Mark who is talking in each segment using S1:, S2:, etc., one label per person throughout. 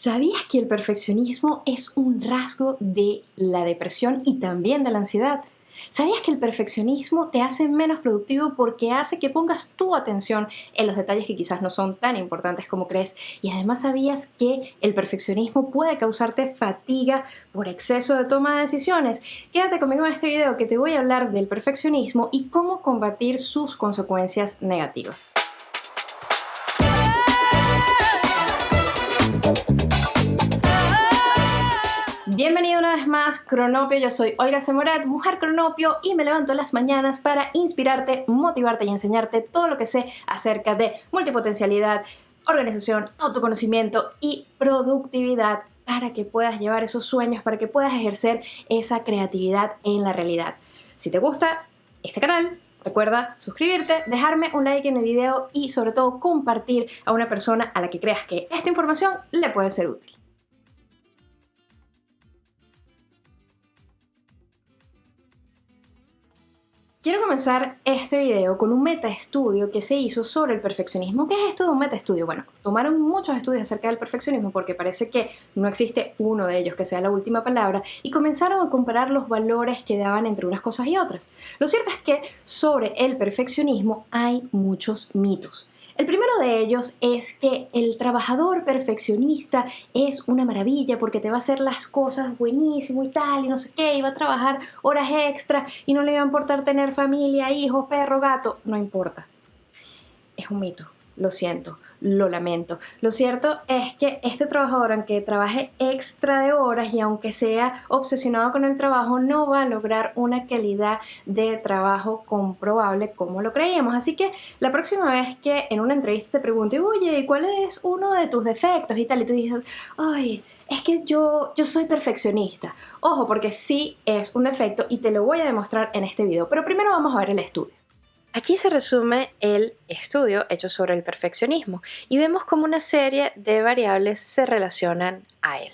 S1: ¿Sabías que el perfeccionismo es un rasgo de la depresión y también de la ansiedad? ¿Sabías que el perfeccionismo te hace menos productivo porque hace que pongas tu atención en los detalles que quizás no son tan importantes como crees? Y además sabías que el perfeccionismo puede causarte fatiga por exceso de toma de decisiones. Quédate conmigo en este video que te voy a hablar del perfeccionismo y cómo combatir sus consecuencias negativas. Bienvenido una vez más, Cronopio. Yo soy Olga Semorat, mujer Cronopio, y me levanto las mañanas para inspirarte, motivarte y enseñarte todo lo que sé acerca de multipotencialidad, organización, autoconocimiento y productividad para que puedas llevar esos sueños, para que puedas ejercer esa creatividad en la realidad. Si te gusta este canal, Recuerda suscribirte, dejarme un like en el video y sobre todo compartir a una persona a la que creas que esta información le puede ser útil. Quiero comenzar este video con un metaestudio que se hizo sobre el perfeccionismo. ¿Qué es esto de un metaestudio? Bueno, tomaron muchos estudios acerca del perfeccionismo porque parece que no existe uno de ellos que sea la última palabra y comenzaron a comparar los valores que daban entre unas cosas y otras. Lo cierto es que sobre el perfeccionismo hay muchos mitos. El primero de ellos es que el trabajador perfeccionista es una maravilla porque te va a hacer las cosas buenísimo y tal y no sé qué, y va a trabajar horas extra y no le va a importar tener familia, hijos, perro, gato, no importa. Es un mito, lo siento lo lamento. Lo cierto es que este trabajador, aunque trabaje extra de horas y aunque sea obsesionado con el trabajo, no va a lograr una calidad de trabajo comprobable como lo creíamos. Así que la próxima vez que en una entrevista te pregunte, oye, ¿cuál es uno de tus defectos y tal? Y tú dices, ay, es que yo, yo soy perfeccionista. Ojo, porque sí es un defecto y te lo voy a demostrar en este video. Pero primero vamos a ver el estudio. Aquí se resume el estudio hecho sobre el perfeccionismo y vemos cómo una serie de variables se relacionan a él.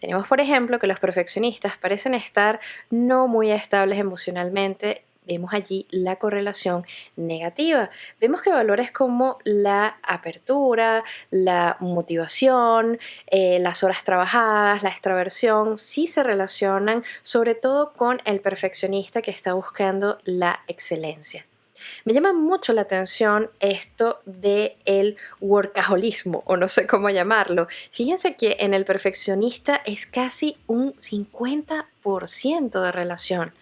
S1: Tenemos, por ejemplo, que los perfeccionistas parecen estar no muy estables emocionalmente vemos allí la correlación negativa. Vemos que valores como la apertura, la motivación, eh, las horas trabajadas, la extraversión, sí se relacionan sobre todo con el perfeccionista que está buscando la excelencia. Me llama mucho la atención esto del el workaholismo, o no sé cómo llamarlo. Fíjense que en el perfeccionista es casi un 50% de relación,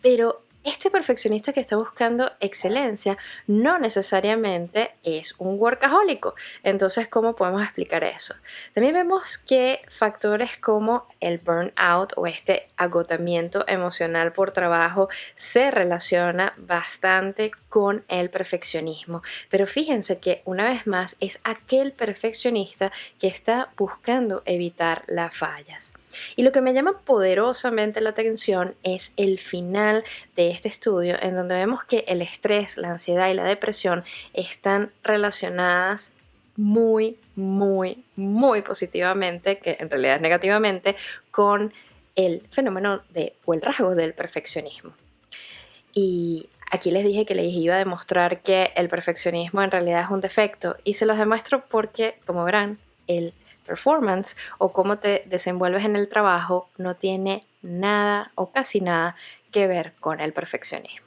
S1: pero este perfeccionista que está buscando excelencia no necesariamente es un workahólico. Entonces, ¿cómo podemos explicar eso? También vemos que factores como el burnout o este agotamiento emocional por trabajo se relaciona bastante con el perfeccionismo. Pero fíjense que una vez más es aquel perfeccionista que está buscando evitar las fallas. Y lo que me llama poderosamente la atención es el final de este estudio en donde vemos que el estrés, la ansiedad y la depresión están relacionadas muy, muy, muy positivamente, que en realidad es negativamente, con el fenómeno de, o el rasgo del perfeccionismo. Y aquí les dije que les iba a demostrar que el perfeccionismo en realidad es un defecto y se los demuestro porque, como verán, el performance o cómo te desenvuelves en el trabajo no tiene nada o casi nada que ver con el perfeccionismo.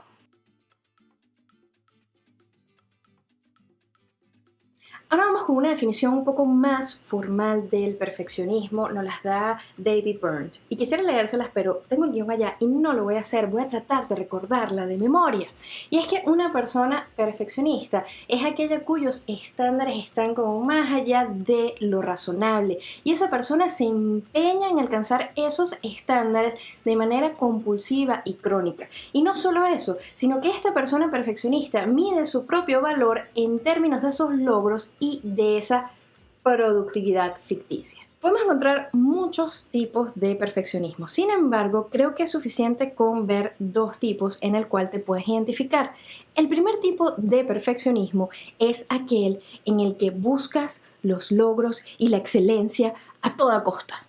S1: Ahora vamos con una definición un poco más formal del perfeccionismo, nos las da David Burns. Y quisiera leérselas, pero tengo el guion allá y no lo voy a hacer, voy a tratar de recordarla de memoria. Y es que una persona perfeccionista es aquella cuyos estándares están como más allá de lo razonable. Y esa persona se empeña en alcanzar esos estándares de manera compulsiva y crónica. Y no solo eso, sino que esta persona perfeccionista mide su propio valor en términos de esos logros y de esa productividad ficticia. Podemos encontrar muchos tipos de perfeccionismo, sin embargo creo que es suficiente con ver dos tipos en el cual te puedes identificar. El primer tipo de perfeccionismo es aquel en el que buscas los logros y la excelencia a toda costa.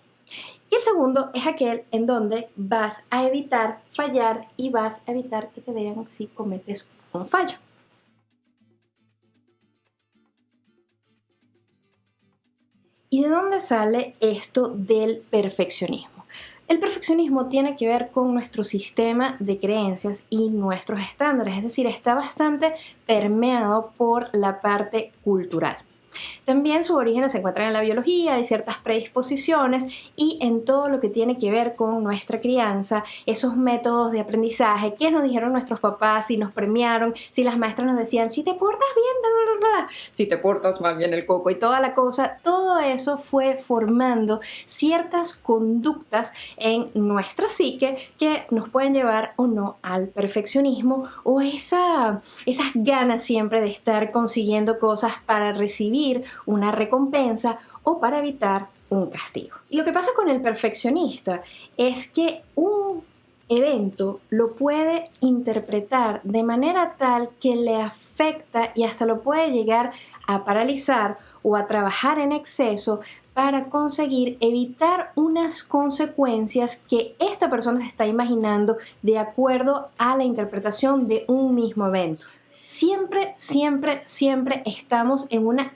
S1: Y el segundo es aquel en donde vas a evitar fallar y vas a evitar que te vean si cometes un fallo. ¿Y de dónde sale esto del perfeccionismo? El perfeccionismo tiene que ver con nuestro sistema de creencias y nuestros estándares, es decir, está bastante permeado por la parte cultural. También sus orígenes se encuentran en la biología, y ciertas predisposiciones y en todo lo que tiene que ver con nuestra crianza, esos métodos de aprendizaje, qué nos dijeron nuestros papás, si nos premiaron, si las maestras nos decían, si te portas bien, bla, bla, si te portas más bien el coco y toda la cosa, todo eso fue formando ciertas conductas en nuestra psique que nos pueden llevar o no al perfeccionismo o esa, esas ganas siempre de estar consiguiendo cosas para recibir una recompensa o para evitar un castigo. Y lo que pasa con el perfeccionista es que un evento lo puede interpretar de manera tal que le afecta y hasta lo puede llegar a paralizar o a trabajar en exceso para conseguir evitar unas consecuencias que esta persona se está imaginando de acuerdo a la interpretación de un mismo evento. Siempre, siempre, siempre estamos en una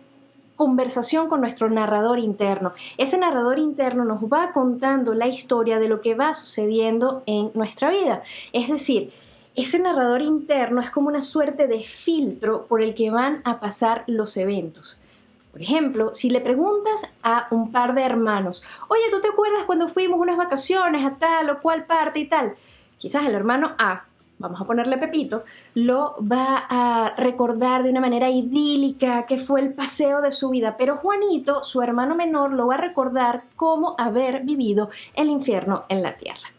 S1: conversación con nuestro narrador interno. Ese narrador interno nos va contando la historia de lo que va sucediendo en nuestra vida. Es decir, ese narrador interno es como una suerte de filtro por el que van a pasar los eventos. Por ejemplo, si le preguntas a un par de hermanos, oye, ¿tú te acuerdas cuando fuimos unas vacaciones a tal o cual parte y tal? Quizás el hermano A vamos a ponerle Pepito, lo va a recordar de una manera idílica que fue el paseo de su vida, pero Juanito, su hermano menor, lo va a recordar como haber vivido el infierno en la tierra.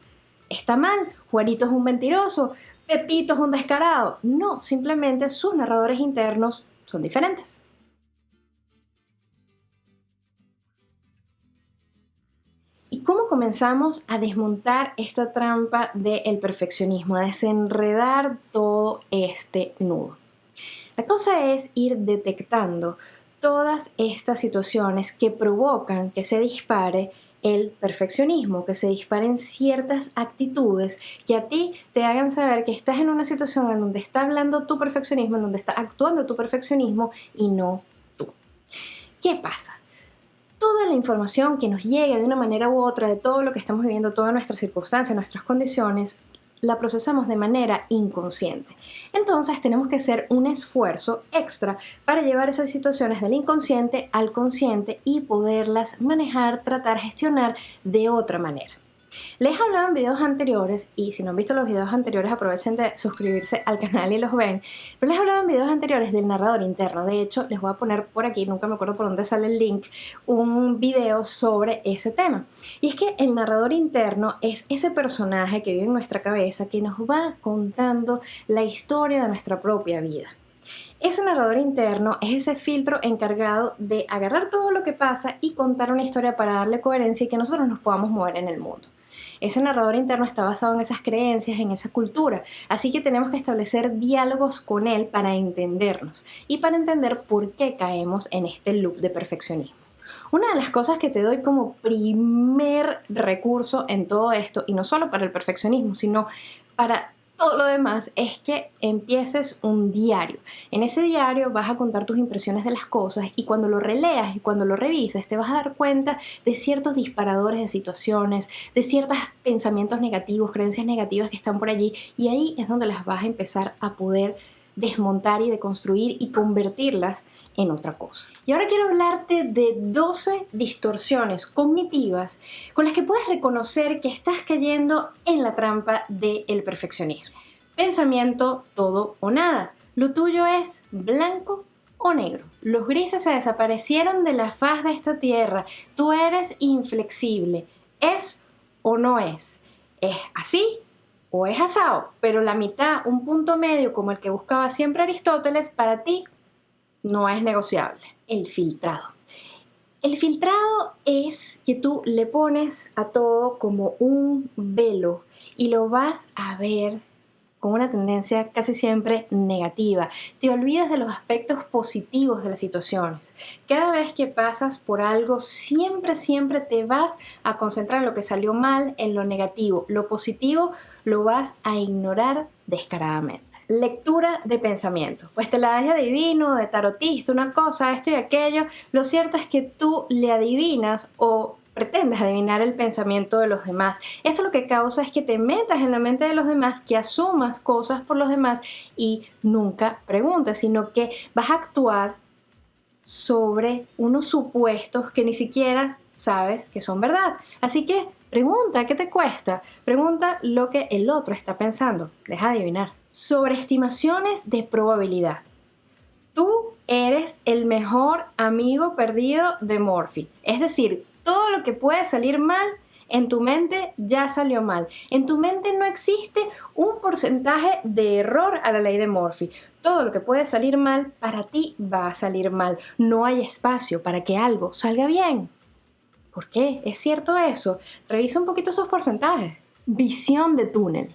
S1: ¿Está mal? Juanito es un mentiroso, Pepito es un descarado. No, simplemente sus narradores internos son diferentes. Cómo comenzamos a desmontar esta trampa del perfeccionismo, a desenredar todo este nudo? La cosa es ir detectando todas estas situaciones que provocan que se dispare el perfeccionismo, que se disparen ciertas actitudes que a ti te hagan saber que estás en una situación en donde está hablando tu perfeccionismo, en donde está actuando tu perfeccionismo y no tú. ¿Qué pasa? Toda la información que nos llegue de una manera u otra de todo lo que estamos viviendo, todas nuestras circunstancias, nuestras condiciones, la procesamos de manera inconsciente. Entonces tenemos que hacer un esfuerzo extra para llevar esas situaciones del inconsciente al consciente y poderlas manejar, tratar, gestionar de otra manera. Les he hablado en videos anteriores y si no han visto los videos anteriores aprovechen de suscribirse al canal y los ven. Pero les he hablado en videos anteriores del narrador interno. De hecho, les voy a poner por aquí, nunca me acuerdo por dónde sale el link, un video sobre ese tema. Y es que el narrador interno es ese personaje que vive en nuestra cabeza que nos va contando la historia de nuestra propia vida. Ese narrador interno es ese filtro encargado de agarrar todo lo que pasa y contar una historia para darle coherencia y que nosotros nos podamos mover en el mundo. Ese narrador interno está basado en esas creencias, en esa cultura, así que tenemos que establecer diálogos con él para entendernos y para entender por qué caemos en este loop de perfeccionismo. Una de las cosas que te doy como primer recurso en todo esto, y no solo para el perfeccionismo, sino para todo lo demás es que empieces un diario. En ese diario vas a contar tus impresiones de las cosas y cuando lo releas y cuando lo revises te vas a dar cuenta de ciertos disparadores de situaciones, de ciertos pensamientos negativos, creencias negativas que están por allí y ahí es donde las vas a empezar a poder desmontar y deconstruir y convertirlas en otra cosa. Y ahora quiero hablarte de 12 distorsiones cognitivas con las que puedes reconocer que estás cayendo en la trampa del perfeccionismo. Pensamiento todo o nada. Lo tuyo es blanco o negro. Los grises se desaparecieron de la faz de esta tierra. Tú eres inflexible. ¿Es o no es? ¿Es así o es asado, pero la mitad, un punto medio como el que buscaba siempre Aristóteles, para ti no es negociable. El filtrado. El filtrado es que tú le pones a todo como un velo y lo vas a ver con una tendencia casi siempre negativa. Te olvidas de los aspectos positivos de las situaciones. Cada vez que pasas por algo, siempre, siempre te vas a concentrar en lo que salió mal, en lo negativo. Lo positivo lo vas a ignorar descaradamente. lectura de pensamiento. Pues te la das de adivino, de tarotista, una cosa, esto y aquello. Lo cierto es que tú le adivinas o pretendes adivinar el pensamiento de los demás. Esto lo que causa es que te metas en la mente de los demás, que asumas cosas por los demás y nunca preguntes, sino que vas a actuar sobre unos supuestos que ni siquiera sabes que son verdad. Así que pregunta, ¿qué te cuesta? Pregunta lo que el otro está pensando. Deja adivinar. Sobreestimaciones de probabilidad. Tú eres el mejor amigo perdido de Morphy. Es decir, todo lo que puede salir mal en tu mente ya salió mal. En tu mente no existe un porcentaje de error a la ley de Morphy. Todo lo que puede salir mal para ti va a salir mal. No hay espacio para que algo salga bien. ¿Por qué? ¿Es cierto eso? Revisa un poquito esos porcentajes. Visión de túnel.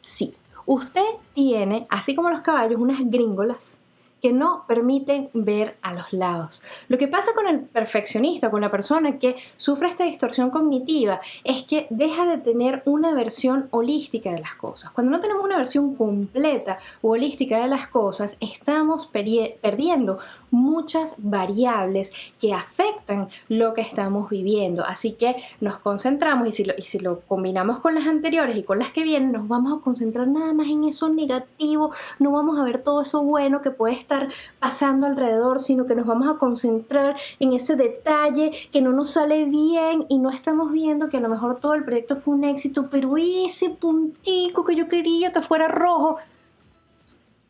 S1: Sí, usted tiene, así como los caballos, unas gringolas que no permiten ver a los lados. Lo que pasa con el perfeccionista, con la persona que sufre esta distorsión cognitiva, es que deja de tener una versión holística de las cosas. Cuando no tenemos una versión completa o holística de las cosas, estamos perdiendo muchas variables que afectan lo que estamos viviendo. Así que nos concentramos y si, lo, y si lo combinamos con las anteriores y con las que vienen, nos vamos a concentrar nada más en eso negativo, no vamos a ver todo eso bueno que puede estar pasando alrededor, sino que nos vamos a concentrar en ese detalle que no nos sale bien y no estamos viendo que a lo mejor todo el proyecto fue un éxito, pero ese puntico que yo quería que fuera rojo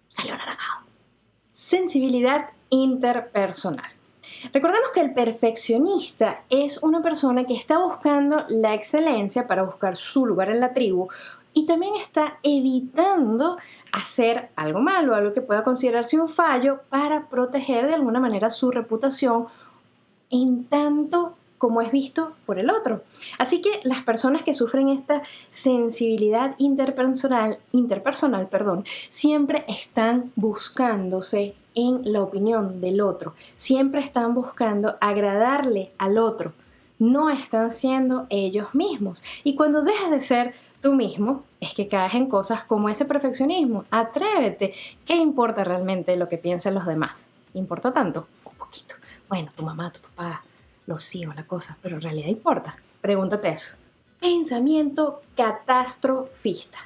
S1: salió naranjado. Sensibilidad interpersonal. Recordemos que el perfeccionista es una persona que está buscando la excelencia para buscar su lugar en la tribu y también está evitando hacer algo malo, algo que pueda considerarse un fallo para proteger de alguna manera su reputación en tanto como es visto por el otro. Así que las personas que sufren esta sensibilidad interpersonal, interpersonal perdón, siempre están buscándose en la opinión del otro, siempre están buscando agradarle al otro, no están siendo ellos mismos. Y cuando dejas de ser tú mismo, es que caes en cosas como ese perfeccionismo. Atrévete. ¿Qué importa realmente lo que piensen los demás? ¿Importa tanto? Un poquito. Bueno, tu mamá, tu papá, los hijos, la cosa, pero en realidad importa. Pregúntate eso. Pensamiento catastrofista.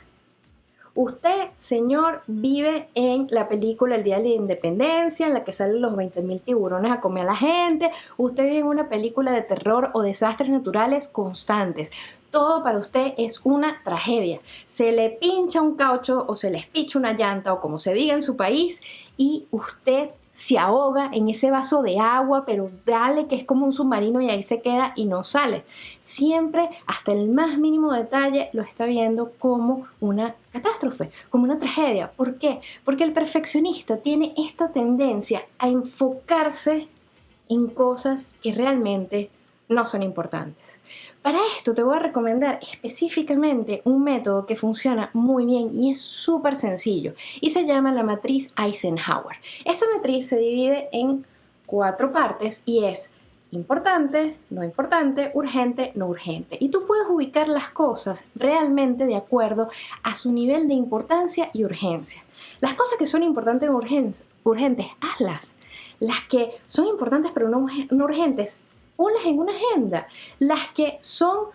S1: Usted, señor, vive en la película El Día de la Independencia, en la que salen los 20.000 tiburones a comer a la gente. Usted vive en una película de terror o desastres naturales constantes. Todo para usted es una tragedia. Se le pincha un caucho o se le espicha una llanta o como se diga en su país y usted se ahoga en ese vaso de agua, pero dale que es como un submarino y ahí se queda y no sale. Siempre, hasta el más mínimo detalle, lo está viendo como una catástrofe, como una tragedia. ¿Por qué? Porque el perfeccionista tiene esta tendencia a enfocarse en cosas que realmente no son importantes. Para esto te voy a recomendar específicamente un método que funciona muy bien y es súper sencillo y se llama la matriz Eisenhower. Esta matriz se divide en cuatro partes y es importante, no importante, urgente, no urgente. Y tú puedes ubicar las cosas realmente de acuerdo a su nivel de importancia y urgencia. Las cosas que son importantes o urgentes, hazlas. Las que son importantes pero no urgentes, ponlas en una agenda. Las que son,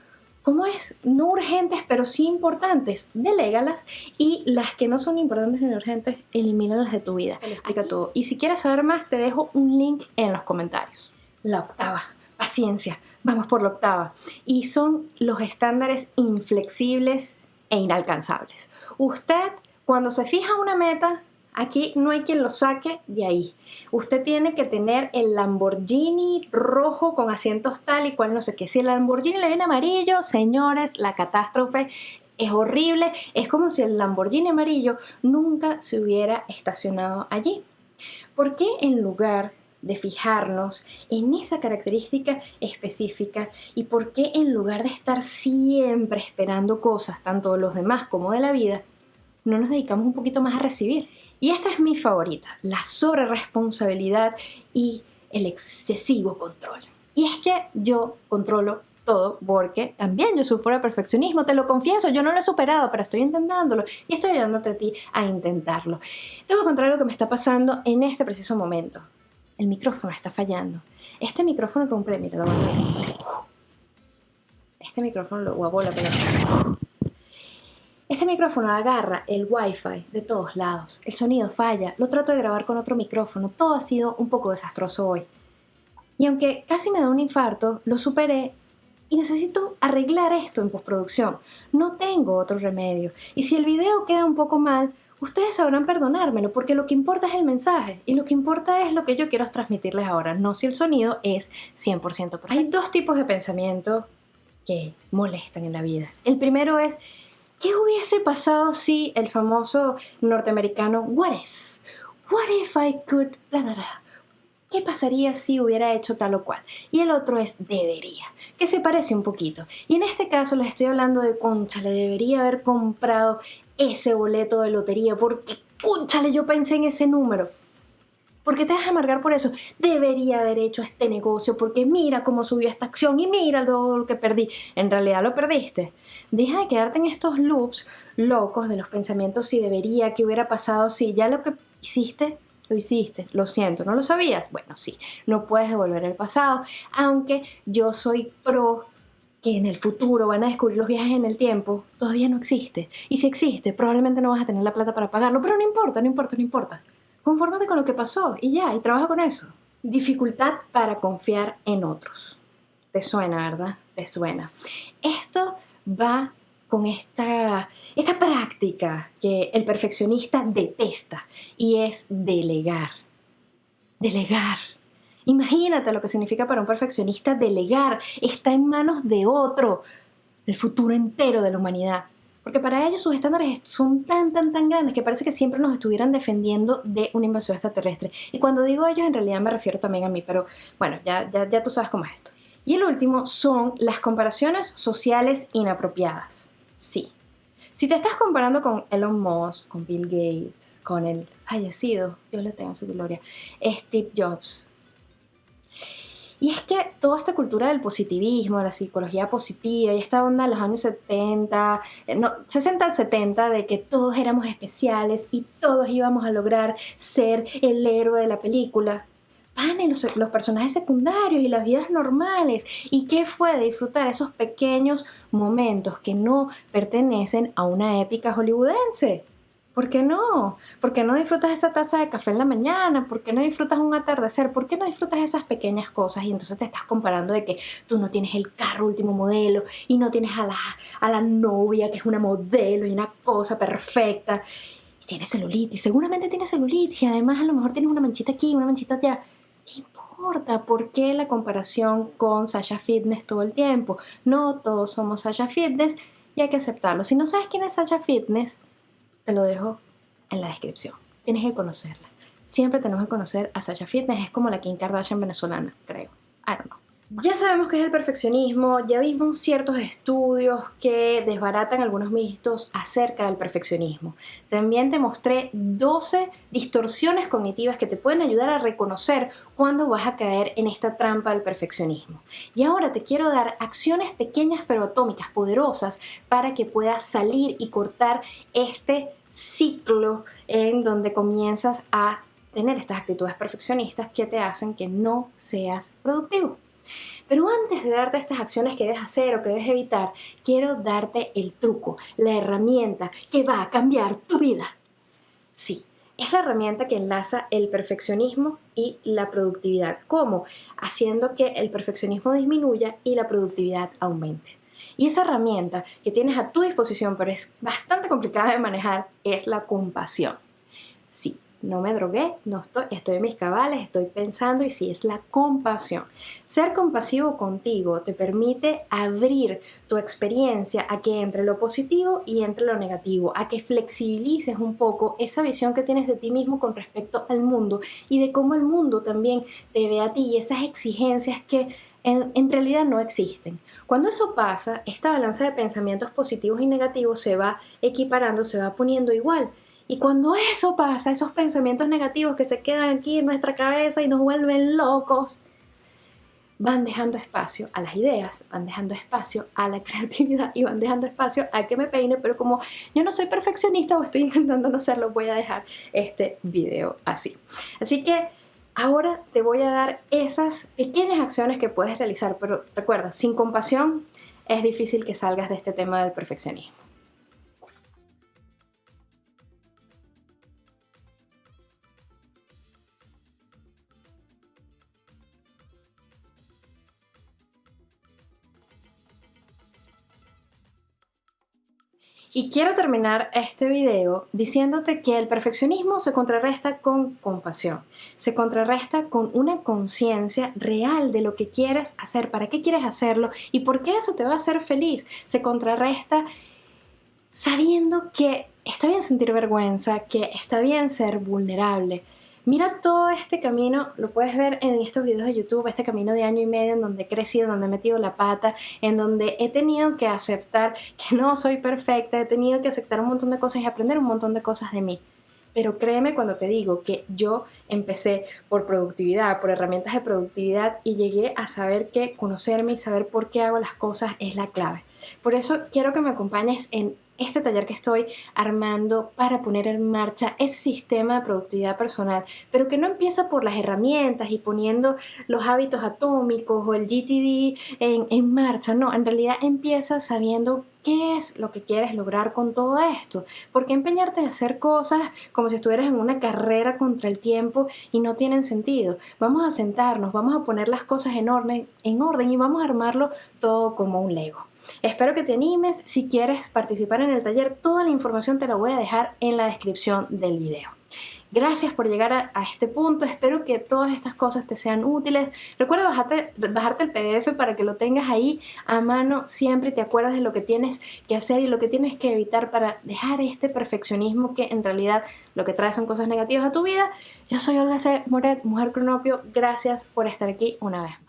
S1: ¿cómo es? No urgentes, pero sí importantes, delégalas. Y las que no son importantes ni urgentes, elimínalas de tu vida. explica todo. Y si quieres saber más, te dejo un link en los comentarios. La octava. Paciencia. Vamos por la octava. Y son los estándares inflexibles e inalcanzables. Usted, cuando se fija una meta, Aquí no hay quien lo saque de ahí. Usted tiene que tener el Lamborghini rojo con asientos tal y cual, no sé qué. Si el Lamborghini le viene amarillo, señores, la catástrofe es horrible. Es como si el Lamborghini amarillo nunca se hubiera estacionado allí. ¿Por qué en lugar de fijarnos en esa característica específica y por qué en lugar de estar siempre esperando cosas, tanto de los demás como de la vida, no nos dedicamos un poquito más a recibir? Y esta es mi favorita, la sobreresponsabilidad y el excesivo control. Y es que yo controlo todo porque también yo sufro de perfeccionismo, te lo confieso, yo no lo he superado, pero estoy intentándolo y estoy ayudándote a ti a intentarlo. Te voy a contar lo que me está pasando en este preciso momento. El micrófono está fallando. Este micrófono compré, mira, lo voy a ver. Este micrófono lo a la Este micrófono agarra el wifi de todos lados. El sonido falla. Lo trato de grabar con otro micrófono. Todo ha sido un poco desastroso hoy. Y aunque casi me da un infarto, lo superé y necesito arreglar esto en postproducción. No tengo otro remedio. Y si el video queda un poco mal, ustedes sabrán perdonármelo porque lo que importa es el mensaje y lo que importa es lo que yo quiero transmitirles ahora, no si el sonido es 100% perfecto. Hay dos tipos de pensamiento que molestan en la vida. El primero es, ¿qué hubiese pasado si el famoso norteamericano What if? What if I could... ¿Qué pasaría si hubiera hecho tal o cual? Y el otro es debería, que se parece un poquito. Y en este caso les estoy hablando de conchale, debería haber comprado ese boleto de lotería porque conchale, yo pensé en ese número. ¿Por qué te vas a amargar por eso? Debería haber hecho este negocio porque mira cómo subió esta acción y mira todo lo que perdí. En realidad lo perdiste. Deja de quedarte en estos loops locos de los pensamientos si debería, qué hubiera pasado si ya lo que hiciste lo hiciste, lo siento, ¿no lo sabías? Bueno, sí, no puedes devolver el pasado, aunque yo soy pro que en el futuro van a descubrir los viajes en el tiempo, todavía no existe. Y si existe, probablemente no vas a tener la plata para pagarlo, pero no importa, no importa, no importa. Confórmate con lo que pasó y ya, y trabaja con eso. Dificultad para confiar en otros. Te suena, ¿verdad? Te suena. Esto va con esta, esta práctica que el perfeccionista detesta y es delegar. Delegar. Imagínate lo que significa para un perfeccionista delegar. Está en manos de otro el futuro entero de la humanidad. Porque para ellos sus estándares son tan, tan, tan grandes que parece que siempre nos estuvieran defendiendo de una invasión extraterrestre. Y cuando digo ellos, en realidad me refiero también a mí, pero bueno, ya, ya, ya tú sabes cómo es esto. Y el último son las comparaciones sociales inapropiadas. Sí. Si te estás comparando con Elon Musk, con Bill Gates, con el fallecido, Dios le tenga su gloria, Steve Jobs. Y es que toda esta cultura del positivismo, la psicología positiva y esta onda de los años 70, eh, no, 60 70, de que todos éramos especiales y todos íbamos a lograr ser el héroe de la película, van los, los personajes secundarios y las vidas normales. ¿Y qué fue de disfrutar esos pequeños momentos que no pertenecen a una épica hollywoodense? ¿Por qué no? ¿Por qué no disfrutas esa taza de café en la mañana? ¿Por qué no disfrutas un atardecer? ¿Por qué no disfrutas esas pequeñas cosas? Y entonces te estás comparando de que tú no tienes el carro último modelo y no tienes a la, a la novia que es una modelo y una cosa perfecta. Y tienes celulitis, seguramente tienes celulitis y además a lo mejor tienes una manchita aquí, una manchita allá. ¿Qué importa? ¿Por qué la comparación con Sasha Fitness todo el tiempo? No todos somos Sasha Fitness y hay que aceptarlo. Si no sabes quién es Sasha Fitness, te lo dejo en la descripción. Tienes que conocerla. Siempre tenemos que conocer a Sasha Fitness. Es como la Kim Kardashian venezolana, creo. I don't know. Ya sabemos qué es el perfeccionismo, ya vimos ciertos estudios que desbaratan algunos mitos acerca del perfeccionismo. También te mostré 12 distorsiones cognitivas que te pueden ayudar a reconocer cuándo vas a caer en esta trampa del perfeccionismo. Y ahora te quiero dar acciones pequeñas pero atómicas, poderosas, para que puedas salir y cortar este ciclo en donde comienzas a tener estas actitudes perfeccionistas que te hacen que no seas productivo. Pero antes de darte estas acciones que debes hacer o que debes evitar, quiero darte el truco, la herramienta que va a cambiar tu vida. Sí, es la herramienta que enlaza el perfeccionismo y la productividad. ¿Cómo? Haciendo que el perfeccionismo disminuya y la productividad aumente. Y esa herramienta que tienes a tu disposición, pero es bastante complicada de manejar, es la compasión no me drogué, no estoy, estoy en mis cabales, estoy pensando y si es la compasión. Ser compasivo contigo te permite abrir tu experiencia a que entre lo positivo y entre lo negativo, a que flexibilices un poco esa visión que tienes de ti mismo con respecto al mundo y de cómo el mundo también te ve a ti y esas exigencias que en, en, realidad no existen. Cuando eso pasa, esta balanza de pensamientos positivos y negativos se va equiparando, se va poniendo igual. Y cuando eso pasa, esos pensamientos negativos que se quedan aquí en nuestra cabeza y nos vuelven locos, van dejando espacio a las ideas, van dejando espacio a la creatividad y van dejando espacio a que me peine, pero como yo no soy perfeccionista o estoy intentando no serlo, voy a dejar este video así. Así que ahora te voy a dar esas pequeñas acciones que puedes realizar, pero recuerda, sin compasión es difícil que salgas de este tema del perfeccionismo. Y quiero terminar este video diciéndote que el perfeccionismo se contrarresta con compasión, se contrarresta con una conciencia real de lo que quieres hacer, para qué quieres hacerlo y por qué eso te va a hacer feliz. Se contrarresta sabiendo que está bien sentir vergüenza, que está bien ser vulnerable, Mira todo este camino, lo puedes ver en estos videos de YouTube, este camino de año y medio en donde he crecido, en donde he metido la pata, en donde he tenido que aceptar que no soy perfecta, he tenido que aceptar un montón de cosas y aprender un montón de cosas de mí. Pero créeme cuando te digo que yo empecé por productividad, por herramientas de productividad y llegué a saber que conocerme y saber por qué hago las cosas es la clave. Por eso quiero que me acompañes en este taller que estoy armando para poner en marcha ese sistema de productividad personal, pero que no empieza por las herramientas y poniendo los hábitos atómicos o el GTD en, en marcha, no, en realidad empieza sabiendo qué es lo que quieres lograr con todo esto. ¿Por qué empeñarte en hacer cosas como si estuvieras en una carrera contra el tiempo y no tienen sentido? Vamos a sentarnos, vamos a poner las cosas en orden, en orden y vamos a armarlo todo como un Lego. Espero que te animes. Si quieres participar en el taller, toda la información te la voy a dejar en la descripción del video. Gracias por llegar a, este punto, espero que todas estas cosas te sean útiles. Recuerda bajarte, bajarte el PDF para que lo tengas ahí a mano siempre y te acuerdas de lo que tienes que hacer y lo que tienes que evitar para dejar este perfeccionismo que en realidad lo que trae son cosas negativas a tu vida. Yo soy Olga C. Moret, Mujer Cronopio. Gracias por estar aquí una vez